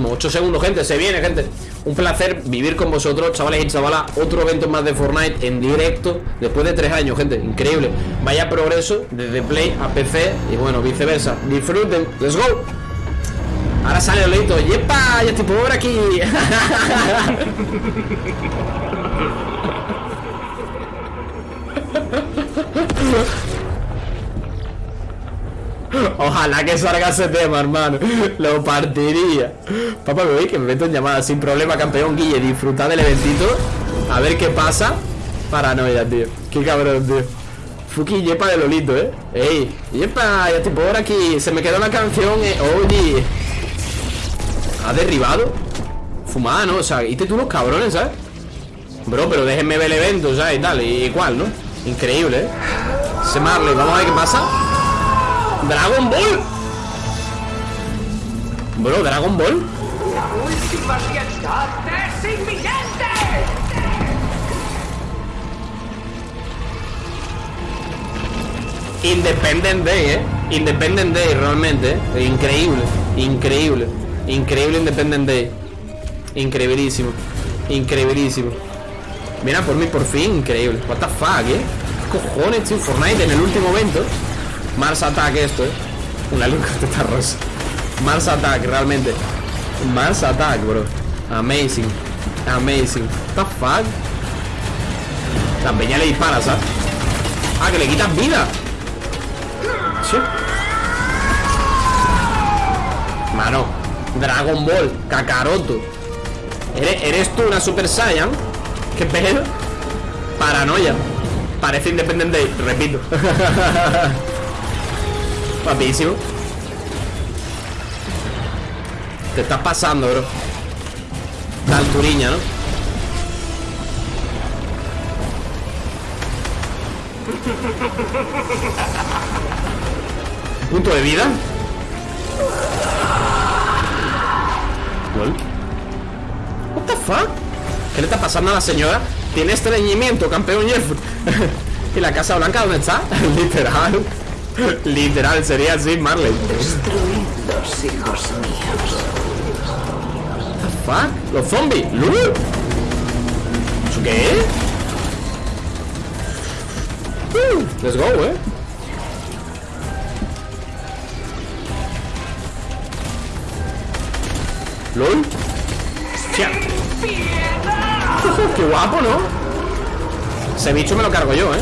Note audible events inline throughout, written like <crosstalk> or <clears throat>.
mismo. 8 segundos, gente, se viene, gente. Un placer vivir con vosotros, chavales y chavalas. Otro evento más de Fortnite en directo Después de 3 años, gente, increíble. Vaya progreso desde Play a PC Y bueno, viceversa, disfruten, let's go. Ahora sale Olito, ¡yepa! Ya estoy por aquí <laughs> Ojalá que salga ese tema, hermano. Lo partiría. Papá, me voy que me meto en llamada. Sin problema, campeón Guille, disfruta del eventito. A ver qué pasa. Paranoia, tío. Qué cabrón, tío. Fuki yepa de Lolito, eh. Ey, yepa, ya estoy por aquí. Se me quedó la canción, eh. Oye. ¿Ha derribado? Fumada, ¿no? O sea, y tú los cabrones, ¿sabes? Bro, pero déjenme ver el evento, ¿sabes? Y tal, y cuál, ¿no? Increíble, ¿eh? Ese Marley, vamos a ver qué pasa Dragon Ball. Bro, Dragon Ball. La última es inminente. Independent Day, eh. Independent Day, realmente eh. Increíble, increíble Increíble Independent Day. Increíbilísimo Increíbilísimo. Mira por mí por fin, increíble. What the fuck, eh. ¿Qué cojones, tío? Fortnite en el último momento Mars Attack esto, eh Una de rosa. Mars Attack, realmente. Mars Attack, bro. Amazing. Amazing. What the fuck La peña le dispara, ¿sabes? Ah, que le quitas vida. Mano Dragon Ball Kakaroto. ¿Eres, ¿Eres tú una Super Saiyan? ¿Qué pedo? Paranoia. Parece independiente, repito <laughs> Papísimo Te estás pasando, bro La alturiña, ¿no? Punto de vida ¿Lol? What the fuck? ¿Qué le está pasando a la señora? Tiene estreñimiento, campeón Jeff <laughs> ¿Y la Casa Blanca dónde está? <laughs> Literal <laughs> Literal, sería así, Marley Destruidos, hijos míos. What the fuck? Los zombies ¿Lul? ¿Eso qué es? Uh, let's go, eh LOL Hostia. <laughs> Qué guapo, ¿no? Ese bicho me lo cargo yo, ¿eh?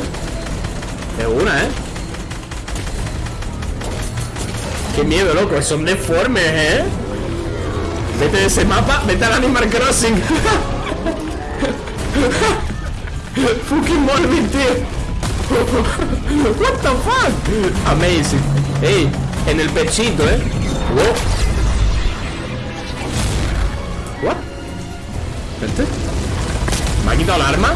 De una, ¿eh? Qué miedo, loco Son deformes, ¿eh? Vete de ese mapa Vete al Animal Crossing <laughs> Fucking Molvin, tío <laughs> What the fuck Amazing Ey, en el pechito, ¿eh? What? Vente ¿Me ha quitado el arma?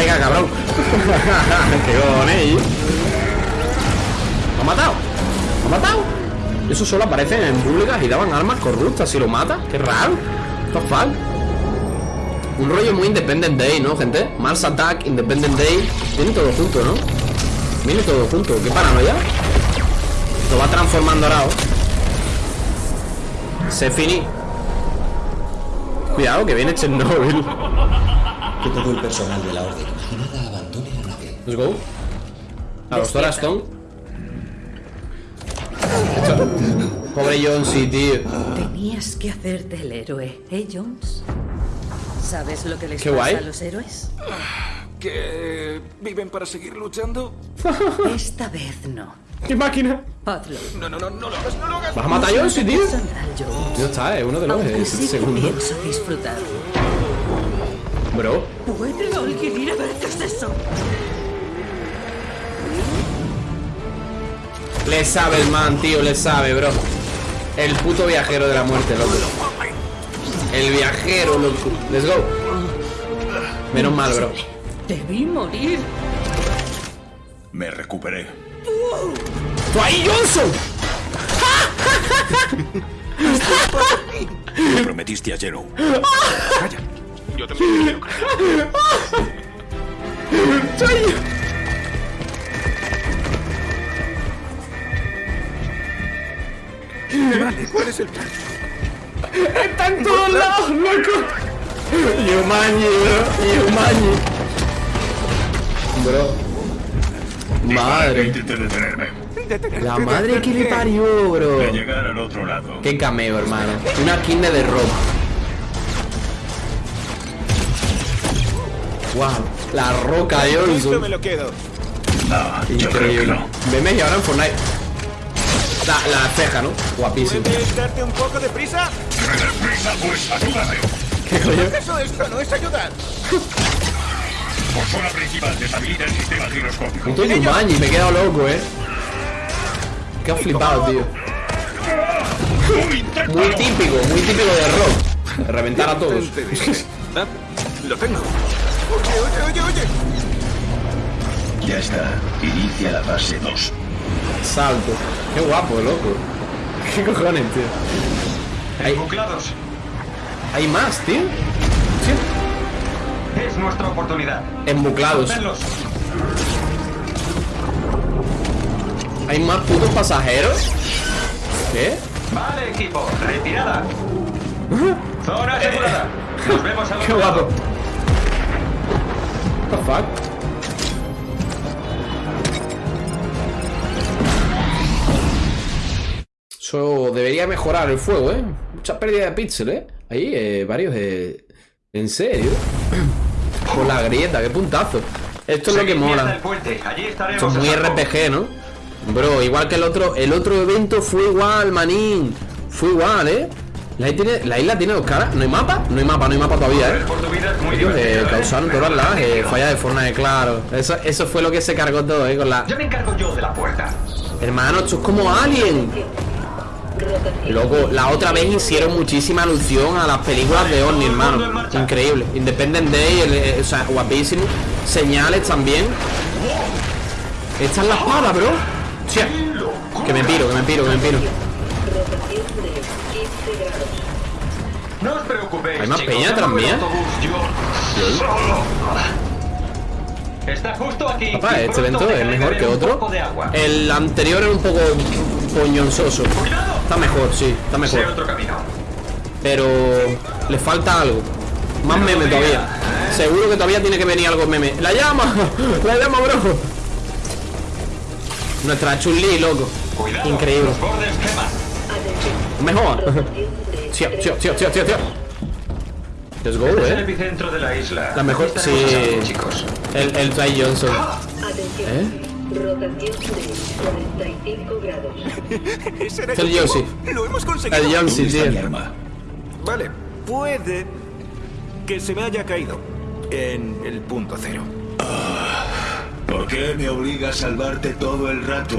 Te voy a pegar, cabrón <laughs> ¡Qué cojones! ¿Lo ha matado? ¿Lo ha matado? Eso solo aparecen en públicas y daban armas corruptas Si lo mata, qué raro fuck? Un rollo muy Independent Day, ¿no, gente? Mars Attack, Independent Day Viene todo junto, ¿no? Viene todo junto ¿Qué paranoia? Lo va transformando ahora. Se finí Cuidado, que viene Chernobyl Que todo el personal de la Orden Let's go A los Dora Stone Pobre John, sí, tío Tenías que hacerte el héroe, ¿eh, Jones? ¿Sabes lo que les Qué pasa guay. a los héroes? ¿Que viven para seguir luchando? <laughs> Esta vez no. ¡Qué máquina! Hazlo. No, no, no, no lo hagas, no lo hagas. ¿Vas a matar a John, sí, tío? Ya está, es uno de los eh, sí segundos pienso disfrutar. Bro ¿Puede alguien ir a ver qué es eso? Le sabe el man, tío, le sabe, bro El puto viajero de la muerte, loco El viajero, loco Let's go Menos mal, bro Debí morir. Me recuperé. ¡Tú ahí, Johnson! Me prometiste a Jero. Calla. Yo también te quiero Vale, ¿cuál es el plan? ¡Está en todos lados, loco! Yumanji, bro. Yumanji. Bro. Madre. Intenté detenerme. La madre que le parió, bro. De llegar al otro lado. Qué cameo, hermano. Una skin de Rock. Wow. La roca Esto me Johnson. lo quedo. No, yo creo que Increíble. no. Veme y ahora en Fortnite. La, la ceja, ¿no? Guapísimo. ¿Puedes darte un poco de prisa? Prisa, pues, ayúdame. ¿Qué coño? Eso, esto no es ayudar. Por zona principal, deshabilita el sistema giroscópico. Puto Yumanji, me he quedado loco, eh. Qué flipado, tío. Muy típico, muy típico de rock. Reventar a todos. Lo tengo. Oye, oye, oye, oye. Ya está. Inicia la fase 2. Salto. Qué guapo, loco. <laughs> ¿Qué cojones, tío? Hay, Buclados. hay más, tío. Sí. Es nuestra oportunidad. Embuclados. Hay más putos pasajeros. ¿Qué? Vale, equipo. Retirada. Zona asegurada. Nos vemos al <laughs> Qué guapo. lado. What the fuck? Eso debería mejorar el fuego, ¿eh? Mucha pérdida de píxeles, ¿eh? Ahí, eh, varios de... ¿En serio? <clears throat> Con la grieta, qué puntazo. Esto es lo que mola. es muy. RPG, ¿no? Bro, igual que el otro, el otro evento fue igual, manín. Fue igual, ¿eh? La isla tiene, la isla tiene dos caras. ¿No hay mapa? No hay mapa, no hay mapa todavía, ¿eh? Ellos eh, ¿eh? causaron todas las eh, fallas de Fortnite, claro. Eso, eso fue lo que se cargó todo, ¿eh? Con la... Ya me encargo yo de la puerta. Hermano, esto es como Alien. Loco, la otra vez hicieron muchísima alusión a las películas de Orni, hermano. Increíble. Independent Day, el- eh, o sea, guapísimo. Señales también. Esta es la espada, bro. Que me piro, que me piro, que me piro. No os preocupéis. ¿Hay más chicos, peña el mía? Está justo aquí. Papá, este evento es mejor que otro. El anterior era un poco poñonzoso. ¡Cuidado! Está mejor, sí, está mejor. Pero le falta algo. Más meme todavía. Seguro que todavía tiene que venir algo meme. ¡La llama! <laughs> ¡La llama, bro! Nuestra Chun-Li, loco. Increíble. Mejor. Tío, tío, tío, tío, tío, tío. Let's go, Este el eh. epicentro de la isla. La mejor- sí. chicos. El, el Johnson. ¿Eh? Rotación de 45 grados. <laughs> Ese era el objetivo. Lo hemos conseguido. El Johnson, ¿Dónde está mi tío. arma? Vale, puede que se me haya caído en el punto cero. ¿Por qué me obliga a salvarte todo el rato?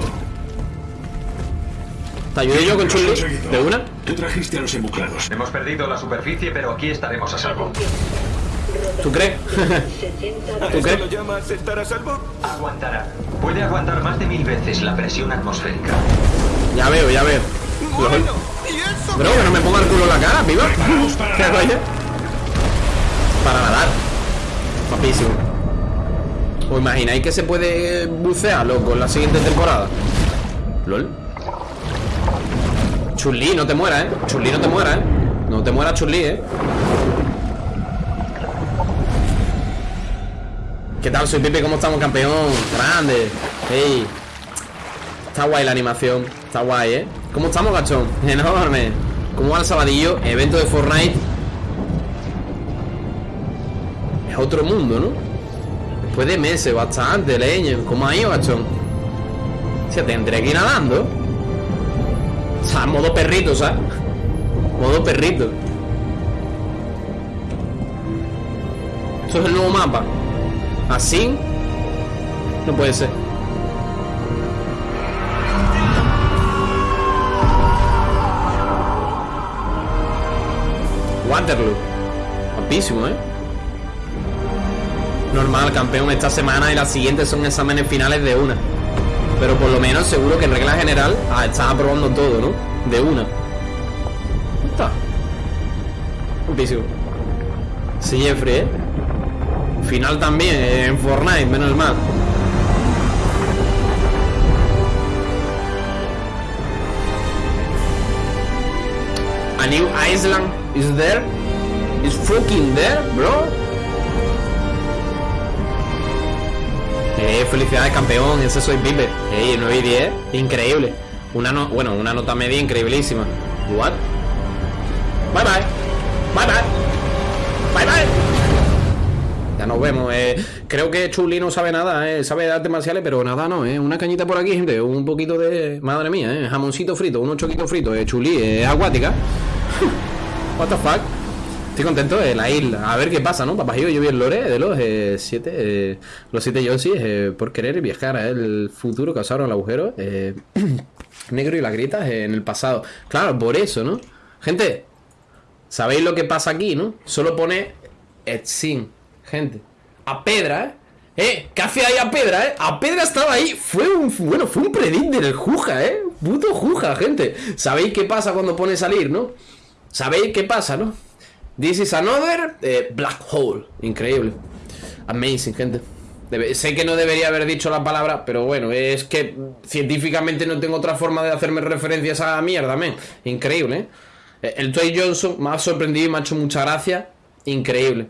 ¿Te ayudé yo con conseguido. ¿De una? Tú trajiste a los embuclados. Hemos perdido la superficie, pero aquí estaremos a salvo. ¿Tú crees? 60 ¿A ¿Tú esto qué? lo llamas estar a salvo? Aguantará. Puede aguantar más de mil veces la presión atmosférica. ya veo, ya veo. Bueno, ¿y eso? Bro, que no me ponga el culo en la cara, piba. <laughs> ¿Qué coño? Para nadar. Guapísimo. ¿Os imagináis que se puede bucear, loco, en la siguiente temporada? LOL. Chun-Li, no te mueras, eh. Chun-Li, no te mueras, eh. No te mueras, Chun-Li, eh. ¿Qué tal? Soy Pipe, ¿cómo estamos, campeón? Grande. Hey. Está guay la animación. Está guay, ¿eh? ¿Cómo estamos, gachón? <laughs> Enorme. ¿Cómo va el sabadillo? Evento de Fortnite. Es otro mundo, ¿no? Después de meses, bastante, leño. ¿Cómo ha ido, gachón? O sea, tendré que ir nadando. O sea, modo perrito, ¿sabes? <laughs> Modo perrito. Esto es el nuevo mapa. Así. No puede ser. Waterloo. Guapísimo, ¿eh? Normal, campeón, esta semana y la siguiente son exámenes finales de una. Pero por lo menos seguro que en regla general ah, aprobando todo, ¿no? De una. Está. Guapísimo. Sí, Jeffrey, ¿eh? Final también, en Fortnite, menos mal. A new Island is there? Is fucking there, bro? Eh, felicidades campeón, ese soy Pipe. Eh, 9 y 10, increíble. Una no, bueno, una nota media increíblísima. What? Bye bye. Bye bye. Bye bye. Nos vemos. Eh, creo que Chuli no sabe nada, eh, sabe de artes marciales, pero nada no. Eh. Una cañita por aquí, gente. Un poquito de. Madre mía, eh. Jamoncito frito, unos choquitos fritos. Eh. Chuli, eh, acuática. <laughs> What the fuck. Estoy contento de la isla. A ver qué pasa, ¿no? Papajillo, yo vi el lore de los siete. los siete Yoshi eh, por querer viajar a el futuro causaron el agujero. <clears throat> negro y las gritas eh, en el pasado. Claro, por eso, ¿no? Gente, ¿sabéis lo que pasa aquí, no? Solo pone Etsin, gente. A Pedra, ¿eh? ¿Eh? ¿Qué ahí a Pedra, eh? A Pedra estaba ahí. Fue un. Bueno, fue un predict del Juja, ¿eh? Puto Juja, gente. ¿Sabéis qué pasa cuando pone salir, no? ¿Sabéis qué pasa, no? This is another eh, black hole. Increíble. Amazing, gente. Debe- sé que no debería haber dicho la palabra, pero bueno, es que científicamente no tengo otra forma de hacerme referencias a esa mierda. Increíble, ¿eh? El Toy Johnson me ha sorprendido y me ha hecho mucha gracia. Increíble.